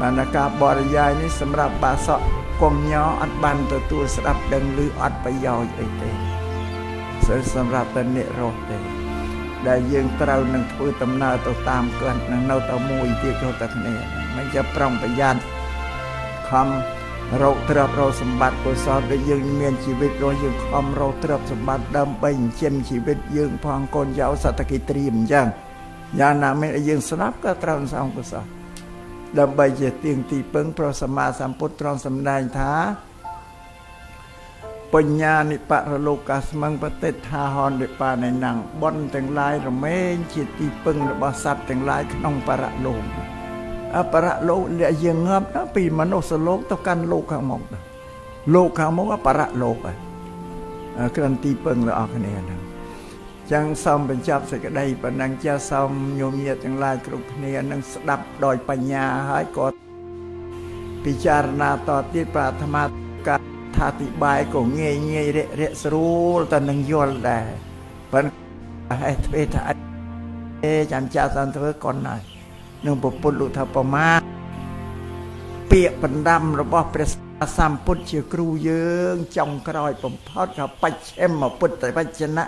បានការបរិយាយនេះសម្រាប់បាសកកុំញអត់បានទទួលស្ដាប់ដឹងឬអត់ប្រយោជន៍អីទេសម្រាប់តែអ្នករស់ទេ ដែលយើងត្រូវនឹងធ្វើដំណើរទៅតាមគាត់នឹងនៅតែមួយទៀតគ្រប់តែគ្នា មិនចាំប្រុងប្រយ័ត្នខំរកទ្រព្យរកសម្បត្តិកុសលដែលយើងមានជីវិតរស់យើងខំរកទ្រព្យសម្បត្តិដើម្បីចិញ្ចឹមជីវិតយើងផងកូនចៅសត្វកិត្រៀមអញ្ចឹងយ៉ាងណាមិញយើងស្ដាប់ក៏ត្រូវសងកុសលដើម្បីជាទៀងទីពឹងប្រសម្មាសម្ពុទ្ធទ្រង់សម្ដែងថាបញ្ញានិបរលោកាស្មឹងបតិថាហននិបានៃណងបនទាំងឡាយរមែងជាទីពឹងរបស់សត្វទាំងឡាយក្នុងបរលោក អបរលោកដែលយើងងាប់ណាពីមនុស្សលោកទៅកាន់លោកខាងមុខលោកខាងមុខអបរលោកហើយក្រាន់ទីពឹងរបស់គ្នាហ្នឹងចឹងសូមបញ្ចប់សេចក្តីប៉ុណ្ណឹងចាសូមញោមញាតទាំងឡាយគ្រប់គ្នានឹងស្ដាប់ដោយបញ្ញាហើយក៏ពិចារណាតទៀតប្រាថ្នាកាថាតិបាយក៏ងាយងាយរាក់រាក់ស្រួលតែនឹងយល់ដែរប៉ុន្តែហេតុធ្វើថាអេចាំចាសធ្វើកុនហើយ នឹងពុទ្ធលោកថាប្រមាពាក្យបណ្ដាំរបស់ព្រះសម្ពុទ្ធជាគ្រូយើងចុងក្រោយបំផុតក៏បច្ឆិមពុទ្ធវចនៈ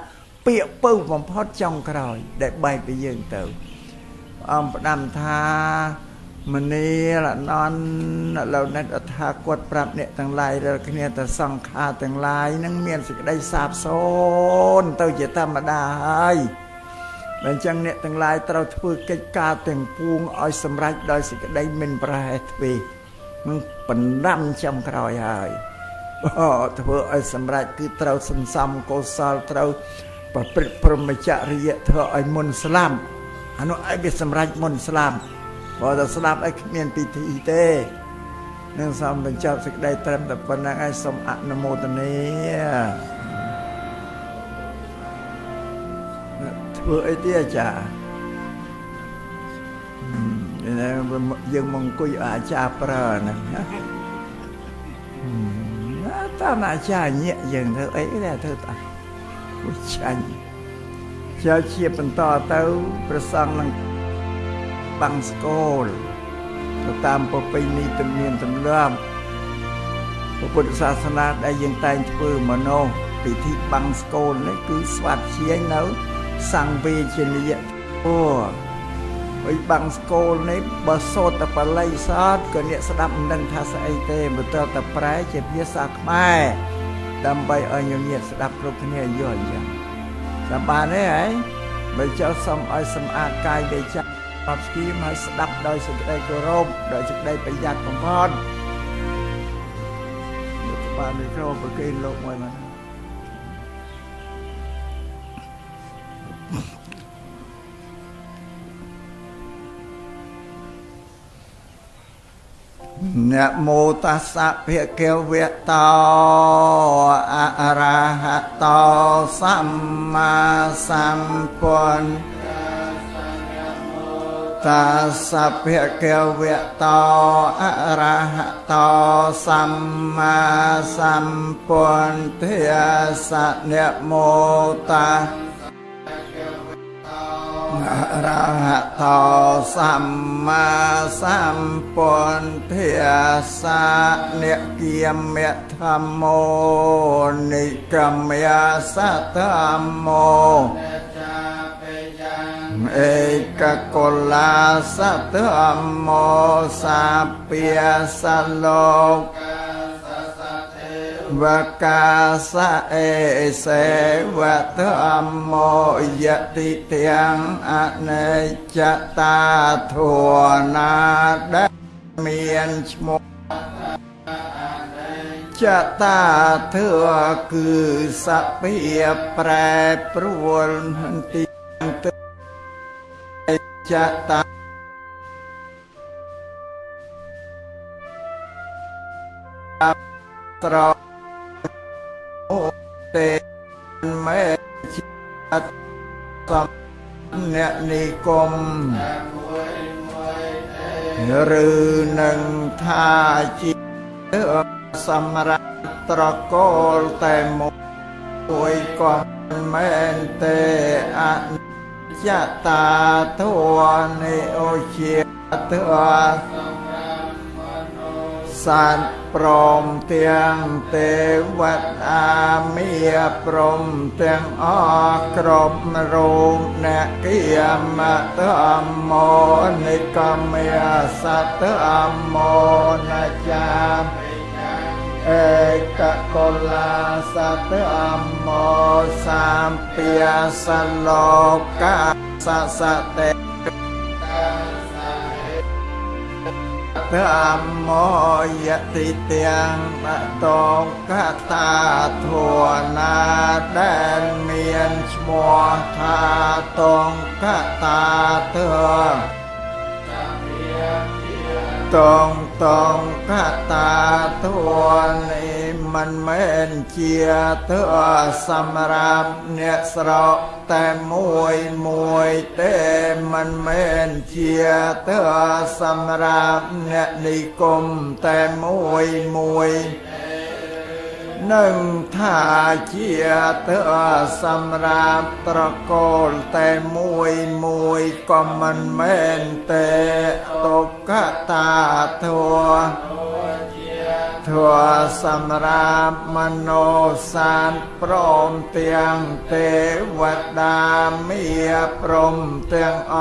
ពាក្យពៅបំផុតចុងក្រោយ ដែលបែកពីយើងទៅអង្គផ្ដាំថាមនីលអនន្តឡូវនិតអថាគាត់ប្រាប់អ្នកទាំងឡាយរកគ្នាទៅសង្ខារទាំងឡាយនឹងមានសេចក្តីសាបសូន្យទៅជាធម្មតាហើយ បើអញ្ចឹងអ្នកទាំងឡាយត្រូវធ្វើកិច្ចការទាំងពួងឲ្យសម្រេចដោយសេចក្តីមិនប្រហែសទ្វេនឹងបណ្ដាំចំក្រោយហើយអូធ្វើឲ្យសម្រេចគឺត្រូវសន្សំកុសលត្រូវប្រព្រឹត្តព្រមចរិយធ្វើឲ្យមុនស្លាប់អានោះឲ្យវាសម្រេចមុនស្លាប់បើតែស្ដាប់ឲ្យគ្មានពិធីទេនឹងសំបញ្ចប់សេចក្តីត្រឹមតែប៉ុណ្្នឹងឲ្យសូមអនុមោទនា ធ្វើអីទៀតអាចារ្យយើងមកអង្គុយអាចារ្យប្រើហ្នឹងណាតាមអាចារ្យញាក់យើងធ្វើអីដែរធ្វើតាគួរចាញ់ជាជាបន្តទៅប្រសងនឹងបាំងស្គលទៅតាមប្រពៃណីទំនៀមទម្លាប់ពុទ្ធសាសនាដែលយើងតែងធ្វើមនោពិធីបាំងស្គលនេះគឺស្វាត់ជាងនៅ សង្វេជនីយអូហើយបាំងស្គលនេះបើសូត្រតែបល័យសតក៏អ្នកស្ដាប់មិនដឹងថាស្អីទេបើត្រូវតែប្រែជាភាសាខ្មែរដើម្បីឲ្យញញៀតស្ដាប់គ្រប់គ្នាយល់អញ្ចឹងតាមបានទេហ៎បើចោលសុំឲ្យសម្អាតកាយដេចាអត់ស្គីមឲ្យស្ដាប់ដោយសេចក្តីគោរពដោយសេចក្តីប្រយ័ត្នបំផុតលោកបានមីក្រូប្រគេនលោកមួយមក នមោតាសៈភគវៈតោអរហតោសម្មាសម្ពុទ្ធតាសភគវៈតោអរហតោសម្មាសម្ពុទ្ធិសនមោតាអ រហតោសម្មាសម្ពុទ្ធិសានិគិយមធម្មោនិកមយាសធម្មោเอกกลาสัตธรรมโมสัพเปียสโลก វកាសៈអេសេវៈធម្មយតិទាំងអនេចតាធัวណាដែលមានឈ្មោះចតាធัวគឺសភិប្រែប្រួលទីចតាត្រ អូទេមេជាតិសំអ្នកនិគមឬនឹងថាជាសម្រាប់ត្រកូលតែមួយក៏មែនទេអនុចតាទវនិអូជាទវស សត្វព្រមទាំងទេវតាមាព្រមទាំងអគ្រប់រូបអ្នកគិមតមមនិកមេសត្វអមនចាអេកកលាសត្វអមសាមពាសលោកាសសតេ ធម្មយតិទាំងបតងកតាធរណាដែលមានឈ្មោះថាតងកតាធរតងតងកតាធរនេះ មិនមែនជាទើសម្រាប់អ្នកស្រកតែមួយមួយទេមិនមែនជាទើសម្រាប់អ្នកនិគមតែមួយមួយនឹងថាជាទៅសម្រាប់ត្រកូលតែមួយមួយក៏មិនមែនទេទុក្ខតាធัว ធัวសម្រាប់មនោសានព្រមទាំងទេវតាមាព្រមទាំងអ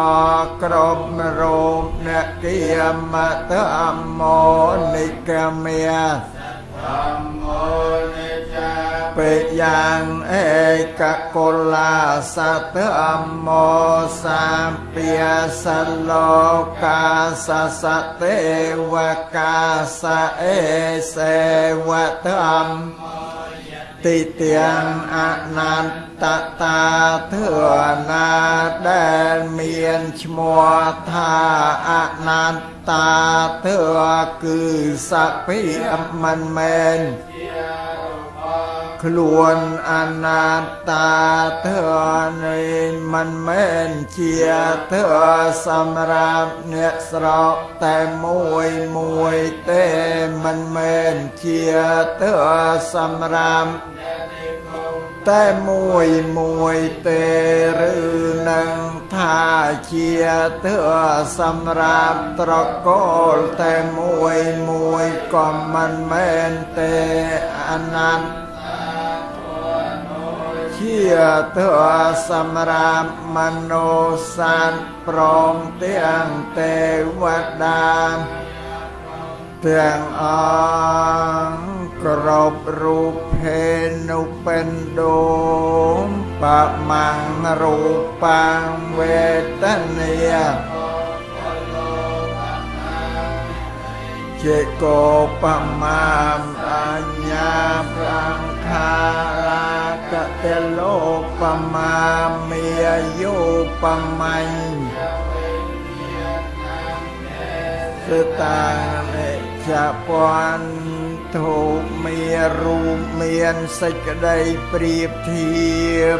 គ្រប់រូបអ្នកគាមតអមោនិកមេធម្មោនិចា ពេយ៉ាងឯកកុលាសតអមោសាពាសលោកាសសទេវកាសអេសេវតអំតិទាំងអនន្តតាធឿណាដែលមានឈ្មោះថាអនន្តតាធឿគឺសភិមិនមែន ខ្លួនអនាត្តាធរនេះមិនមែនជាធរសម្រាប់អ្នកស្រកតែមួយមួយទេមិនមែនជាធរសម្រាប់តែមួយមួយទេឬនឹងថាជាទើសម្រាប់ត្រកូលតែមួយមួយក៏មិនមែនទេអនន្ត ជាទើសម្រាប់មនោសានព្រមទាំងទេវតាទាំងអង្គគ្រប់រូបភេនុបិណ្ឌោបមាំងរូបាំងវេទនាចេកោបមាម បមាញ់សតានិចពន់ទូមានរូបមានសេចក្តីប្រៀបធៀប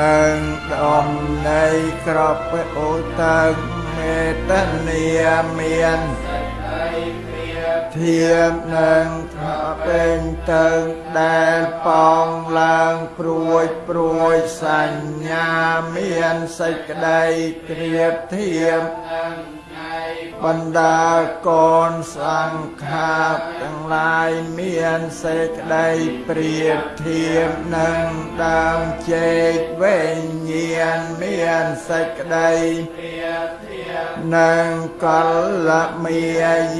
នឹងដំណៃក្របអូតើមេតនីមានធៀបនឹងថា ពេញទៅដែលប៉ងឡើងព្រួយព្រួយសញ្ញាមានសេចក្តីត្រៀបធៀបនឹងបណ្ដាកូនសង្ខារទាំងឡាយមានសេចក្តីព្រៀបធៀបនឹងដើមជែកវេញ្ញាណមានសេចក្តីព្រៀបធៀប នឹងកលមា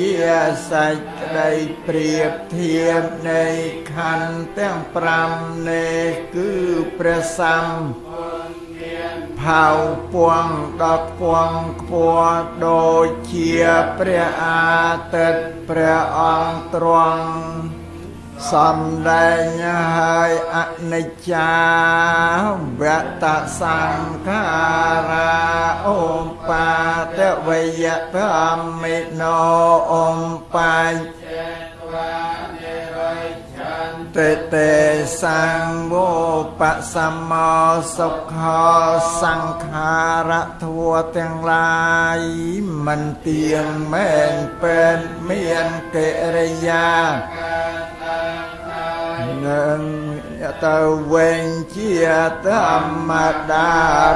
យាសេចក្តីព្រៀបធៀបនៃខណ្ឌទាំង5នេះគឺព្រះសម្មាផៅពងដល់ពងខ្ពស់ដូចជាព្រះអាទិត្យព្រះអង្គទ្រង់ សំដែងហើយអនិច្ចាវតសង្ខារាអូមបាតវយធម្មិណោអូមបញ្ចតេតេសង្វោបសម្មោសុខោសង្ខារធัวទាំងឡាយមិនទៀងមែនពេនមានកិរិយា នឹងទៅវិញជាធម្មតា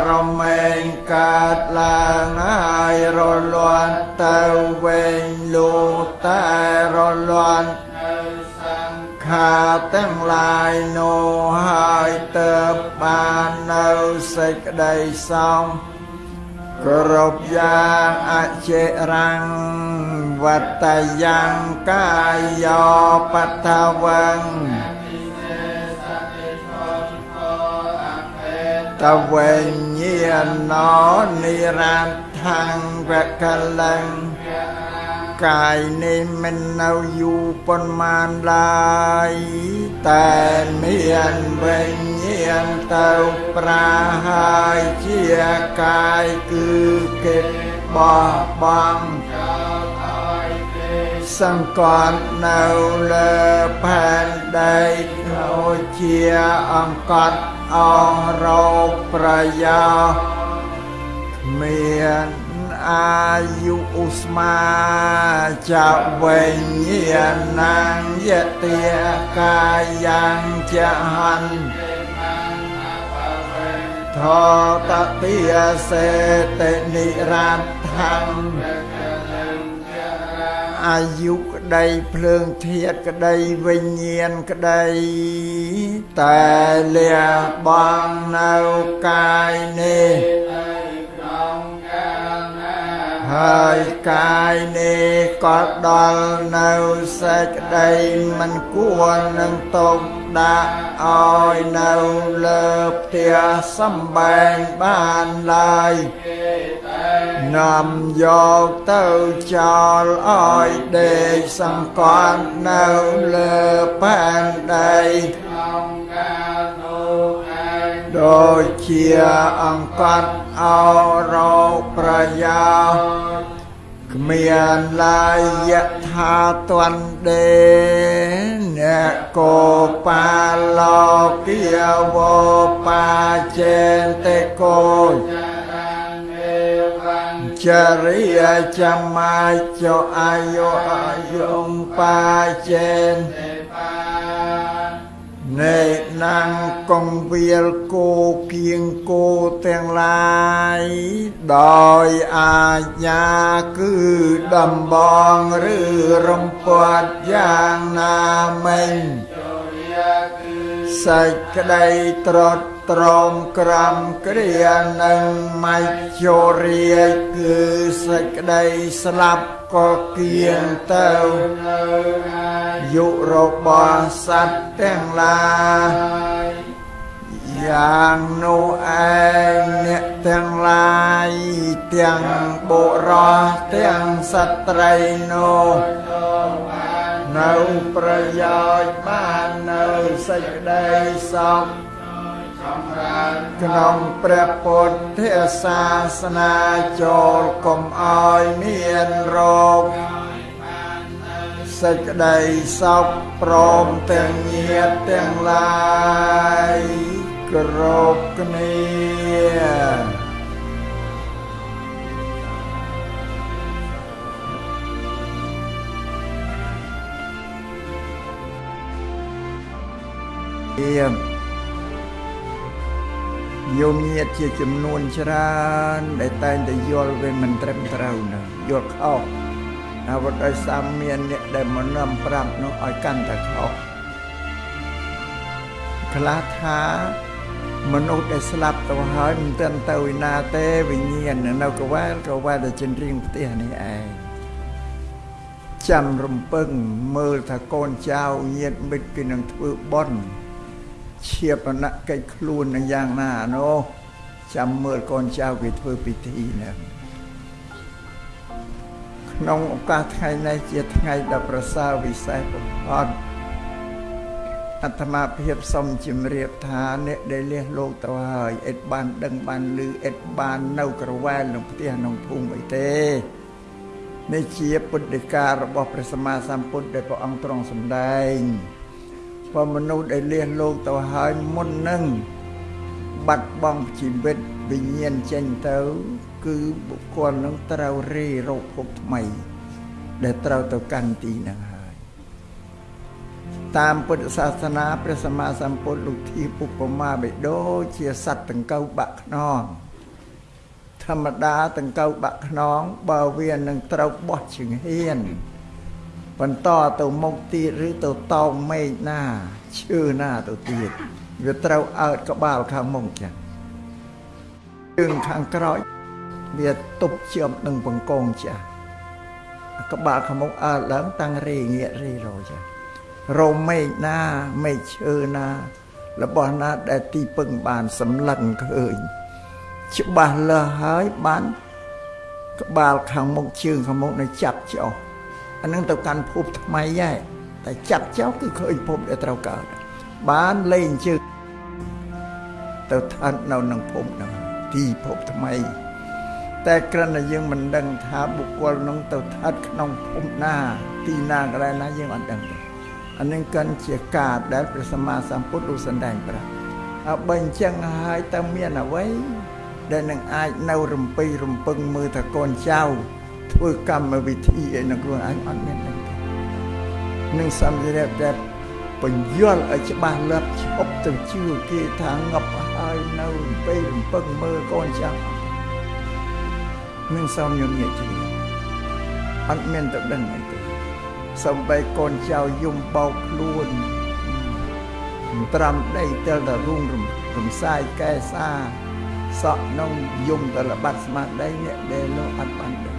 រមែងកើតឡើងហើយរលន់ទៅវិញលូតែរលន់ខាទាំងឡាយនោះហើយទៅបាននៅសេចក្តីសោមគ្រប់យ៉ាងអចិរាំងវត្តយ៉ាងកាយោបតវੰ តវេញាណោនិរន្តੰវកលੰកាយនេះមិននៅយូរប៉ុន្មានឡើយតែមានវិញ្ញាណទៅប្រាហើយជាកាយគឺកិតបោះបង់ សង្កត់នៅលើផែនដីដូចជាអង្កត់អងរោគប្រយោមានអាយុឧស្មាចវេញ្ញាណងយតិកាយ៉ាងចហន្ថតតិសេតិនិរន្តੰ អាយុក្ដីភ្លើងធាតក្តីវិញ្ញាណក្តីតែលះបង់នៅកាយនេះហើយកាយនេះក៏ដល់នៅសេចក្តីមិនគួរនឹងទុក ដាក់ឲ្យនៅលើផ្ទះសំបែងបានឡើយនាំយកទៅចោលឲ្យដេកសង្កត់នៅលើផែនដីក្នុងកាលនោះឯងដូចជាអង្កត់អរោប្រយោជន៍ គ្មានឡាយយថាទន្ដេអ្នកកោបាឡោគិវោបាចេនតិកោចរិយាចមាចោអាយុអាយុបាចេននេ ណាំងកងវាលគោគៀងគោទាំងឡាយដោយអាញាគឺដំបងឬរំពាត់យ៉ាងណាមិញ សេចក្តីត្រត់ត្រមក្រំគ្រានឹងមច្ចោរាគឺសេចក្តីស្លាប់ក៏គៀងទៅយុរបស់សត្វទាំងឡាយយ៉ាងនោះឯងអ្នកទាំងឡាយទាំងបុរសទាំងស្ត្រីនោះ នៅប្រយោជន៍បាននៅសេចក្តីសុខក្នុងព្រះពុទ្ធសាសនាចូលកុំអោយមានរោគសេចក្តីសុខព្រមទាំងញាតទាំងឡាយគ្រប់គ្នាៀ មយោមញាតជាចំនួនច្រើនដែលតែងតែយល់វាមិនត្រឹមត្រូវណាយល់ខុសអ្វីដោយសារមានអ្នកដែលមកនាំប្រាប់នោះឲ្យកាន់តែខុសខ្លះថាមនុស្សដែលស្លាប់ទៅហើយមិនទាន់ទៅឯណាទេវិញ្ញាណនៅកវែលកវែលតែចិនរៀងផ្ទះនេះឯងចាំរំពឹងមើលថាកូនចៅញាតិមិត្តគេនឹងធ្វើបន់ ឈៀបនកិច្ចខ្លួននឹងយ៉ាងណានោះចាំមើលកូនចៅគេធ្វើពិធីហ្នឹងក្នុងឱកាសថ្ងៃនេះជាថ្ងៃដ៏ប្រសើរវិសេសបំផុតអាត្មាភាពសូមជម្រាបថាអ្នកដែលលះលោកទៅហើយអិតបានដឹងបានឮអិតបាននៅក្រវែលក្នុងផ្ទះក្នុងភូមិអីទេនេះជាពុទ្ធិការបស់ព្រះសម្មាសម្ពុទ្ធដែលព្រះអង្គទ្រង់សម្ដែង ព្រោះមនុស្សដែលលះលោកទៅហើយមុននឹងបាត់បង់ជីវិតវិញ្ញាណចេញទៅ គឺបុគ្គលនឹងត្រូវរីរោគភពថ្មី ដែលត្រូវទៅកាន់ទីនឹងហើយ តាមពុទ្ធសាសនាព្រះសម្មាសម្ពុទ្ធលោកធៀបឧបមាបិដូចជាសត្វតង្កូវបាក់ខ្នងធម្មតាតង្កូវបាក់ខ្នងបើវានឹងត្រូវបោះជើងហ៊ាន បន្តទៅមុខទៀតឬទៅតោងមេឃណាឈើណាទៅទៀតវាត្រូវអើតក្បាលខាងមុខចាជើងខាងក្រោយវាទប់ជាប់នឹងបង្កងចាក្បាលខាងមុខអើតឡើងតាំងរេងាករេរោចារោមេឃណាមេឃឈើណា របស់ណាដែលទីពឹងបានសម្លឹងឃើញច្បាស់លាស់ហើយបាន ក្បាលខាងមុខជើងខាងមុខនៅចាប់ចោល អានឹងទៅកាន់ភពថ្មីហើយតែចាប់ចោលគឺឃើញភពដែលត្រូវកើតបានលេងជើងទៅឋាននៅក្នុងភពហ្នឹងទីភពថ្មី តែគ្រាន់តែយើងមិនដឹងថាបុគ្គលនឹងទៅឋានក្នុងភពណាទីណាកន្លែងណាយើងអត់ដឹងទេអានឹងកិនជាការដែលព្រះសម្មាសម្ពុទ្ធលោកសម្ដែងប្រាប់ហើយបើអញ្ចឹងហើយតើមានអ្វីដែលនឹងអាចនៅរំពេញរំពឹងមើលថាកូនចៅ ធ្វើកម្មវិធីឯនៅខ្លួនឯងអត់មានដឹងទេនឹងសម្ភារៈដែលបញ្យល់ឲ្យច្បាស់លាស់ឈប់ទៅជឿគេថាងប់ហើយនៅពេលរំពឹងមើលកូនចាំនឹងសំញញញាជ្រាអត់មានទៅដឹងអីទេសំបីកូនចៅយំបោកខ្លួនត្រាំដីទៅតែរុងរំសាយកែសាសក់នងយំទៅល្បាត់ស្មារតីអ្នកដែលលោកអត់បាន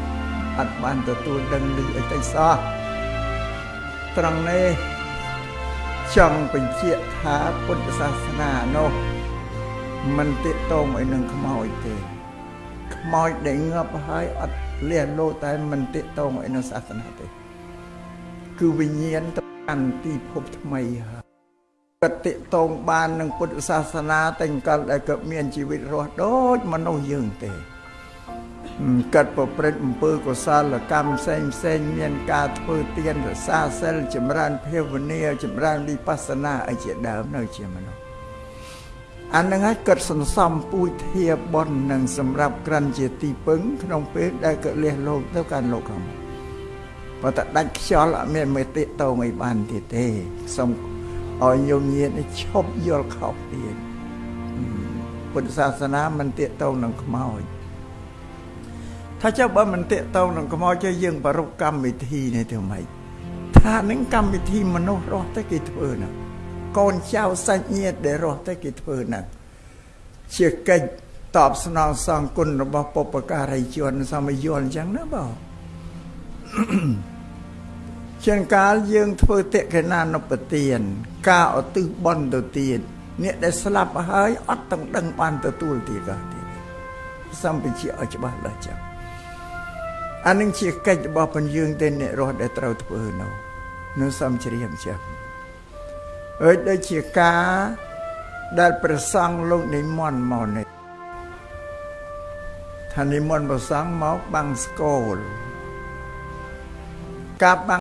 អត់បានទទួលដឹងឮអីទៅសោះត្រង់នេះចង់បញ្ជាក់ថាពុទ្ធសាសនានោះមិនតិតងអីនឹងខ្មោចទេខ្មោចដែលងាប់ហើយអត់លះលោតែមិនតិតងអីនឹងសាសនាទេគឺវិញ្ញាណទៅកាន់ទីភពថ្មីហើយកតិតងបាននឹងពុទ្ធសាសនាតែកាលដែលកើតមានជីវិតរស់ដូចមនុស្សយើងទេ កាត់ប្រព្រឹត្តអំពើកុសលកម្មផ្សេងផ្សេងមានការធ្វើទានរសាសិលចម្រើនភាវនាចម្រើនវិបស្សនាអីជាដើមនៅជាមនុស្សអានឹងហើយកាត់សន្សំពូជធាបននឹងសម្រាប់ក្រាន់ជាទីពឹងក្នុងពេលដែលកលះលោកទៅកាន់លោកខាងបើតែដាច់ខ្យល់អត់មានមេតិតងអីបានទៀតទេសូមឲ្យញោមញាតឈប់យល់ខុសទៀតពុទ្ធសាសនាមិនតិតងនឹងខ្មោច ថាចុះបើមិនតិតងនឹងខ្មោចចុះយើងប្រពកម្មវិធីនេះទៅម៉េចថានឹងកម្មវិធីមនុស្សរស់ទៅគេធ្វើណាកូនចៅសាច់ញាតិដែលរស់ទៅគេធ្វើណាជាកិច្ចតបស្នងសងគុណរបស់បុព្វការីជនសមយលអញ្ចឹងណាបងជាងកាលយើងធ្វើតិកេណានុបទាន ការឧទ្ទិសបន់ទៅទៀតអ្នកដែលស្លាប់ហើយអត់ទាំងដឹងបានទទួលទៀតក៏ទៀតសំបញ្ជាឲ្យច្បាស់ដល់ចឹង អានឹងជាកិច្ចរបស់ពន្យើងទេអ្នករស់ដែលត្រូវធ្វើនោះនៅសំជ្រាបចឹងអើយដូចជាការដែលព្រះសង្ឃលោកនិមន្តមកនេះថានិមន្តព្រះសង្ឃមកបាំងស្គលការបាំង